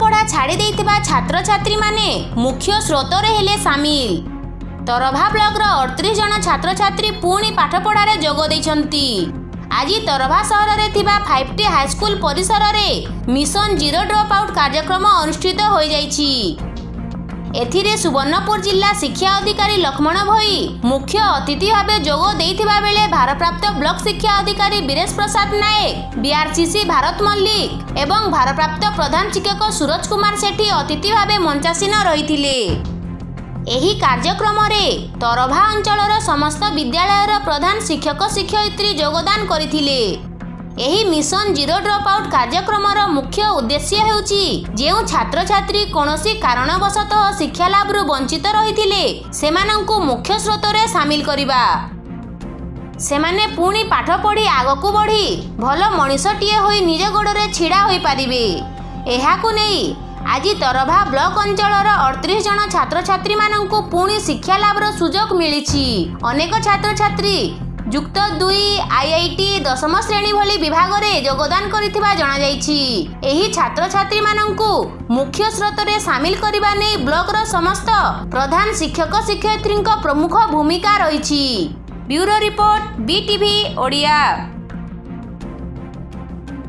ପଢ଼ୁଥିବା ଛାତ୍ରଛାତ୍ରୀମାନେ ମୁଖ୍ୟ ସ୍ରୋତରେ ହେଲେ ସାମିଲ। ତରଭା ବ୍ଲକର ଅଠତିରିଶ ଜଣ ଛାତ୍ରଛାତ୍ରୀ ପୁଣି ପାଠପଢ଼ାରେ ଯୋଗ ଦେଇଛନ୍ତି। ଆଜି ତରଭା ସହରରେ ଥିବା ଫାଇଭ୍ ଟି ହାଇସ୍କୁଲ ପରିସରରେ ମିଶନ ଜିରୋ ଡ୍ରପ୍ ଆଉଟ୍ କାର୍ଯ୍ୟକ୍ରମ ଅନୁଷ୍ଠିତ ହୋଇଯାଇଛି। ଏଥିରେ ସୁବର୍ଣ୍ଣପୁର ଜିଲ୍ଲା ଶିକ୍ଷା ଅଧିକାରୀ ଲକ୍ଷ୍ମଣ ଭୋଇ ମୁଖ୍ୟ ଅତିଥି ଭାବେ ଯୋଗ ଦେଇଥିବା ବେଳେ ଭାରପ୍ରାପ୍ତ ବ୍ଲକ ଶିକ୍ଷା ଅଧିକାରୀ ବୀରେଶ ପ୍ରସାଦ ନାୟକ ବିଆରସିସି ଭାରତ ମଲ୍ଲିକ ଏବଂ ଭାରପ୍ରାପ୍ତ ପ୍ରଧାନ ଶିକ୍ଷକ ସୁରଜ କୁମାର ସେଠୀ ଅତିଥି ଭାବେ ମଞ୍ଚାସୀନ ରହିଥିଲେ ଏହି କାର୍ଯ୍ୟକ୍ରମରେ ତରଭା ଅଞ୍ଚଳର ସମସ୍ତ ବିଦ୍ୟାଳୟର ପ୍ରଧାନ ଶିକ୍ଷକ ଶିକ୍ଷୟିତ୍ରୀ ଯୋଗଦାନ କରିଥିଲେ। ଏହି ମିଶନ ଜିରୋ ଡ୍ରପ୍ ଆଉଟ୍ କାର୍ଯ୍ୟକ୍ରମର ମୁଖ୍ୟ ଉଦ୍ଦେଶ୍ୟ ହେଉଛି ଯେଉଁ ଛାତ୍ରଛାତ୍ରୀ କୌଣସି କାରଣବଶତଃ ଶିକ୍ଷା ଲାଭରୁ ବଞ୍ଚିତ ରହିଥିଲେ ସେମାନଙ୍କୁ ମୁଖ୍ୟ ସ୍ରୋତରେ ସାମିଲ କରିବା। ସେମାନେ ପୁଣି ପାଠ ପଢ଼ି ଆଗକୁ ବଢ଼ି ଭଲ ମଣିଷଟିଏ ହୋଇ ନିଜ ଗୋଡ଼ରେ ଛିଡ଼ା ହୋଇପାରିବେ। ଏହାକୁ ନେଇ ଆଜି ତରଭା ବ୍ଲକ ଅଞ୍ଚଳର ଅଠତିରିଶ ଜଣ ଛାତ୍ରଛାତ୍ରୀମାନଙ୍କୁ ପୁଣି ଶିକ୍ଷା ଲାଭର ସୁଯୋଗ ମିଳିଛି। ଅନେକ ଛାତ୍ରଛାତ୍ରୀ ଯୁକ୍ତ ଦୁଇ ଆଇଆଇଟି ଦଶମ ଶ୍ରେଣୀ ଭଳି ବିଭାଗରେ ଯୋଗଦାନ କରିଥିବା ଜଣାଯାଇଛି। ଏହି ଛାତ୍ରଛାତ୍ରୀମାନଙ୍କୁ ମୁଖ୍ୟ ସ୍ରୋତରେ ସାମିଲ କରିବା ନେଇ ବ୍ଲକର ସମସ୍ତ ପ୍ରଧାନ ଶିକ୍ଷକ ଶିକ୍ଷୟିତ୍ରୀଙ୍କ ପ୍ରମୁଖ ଭୂମିକା ରହିଛି। Bureau report BTV Odia.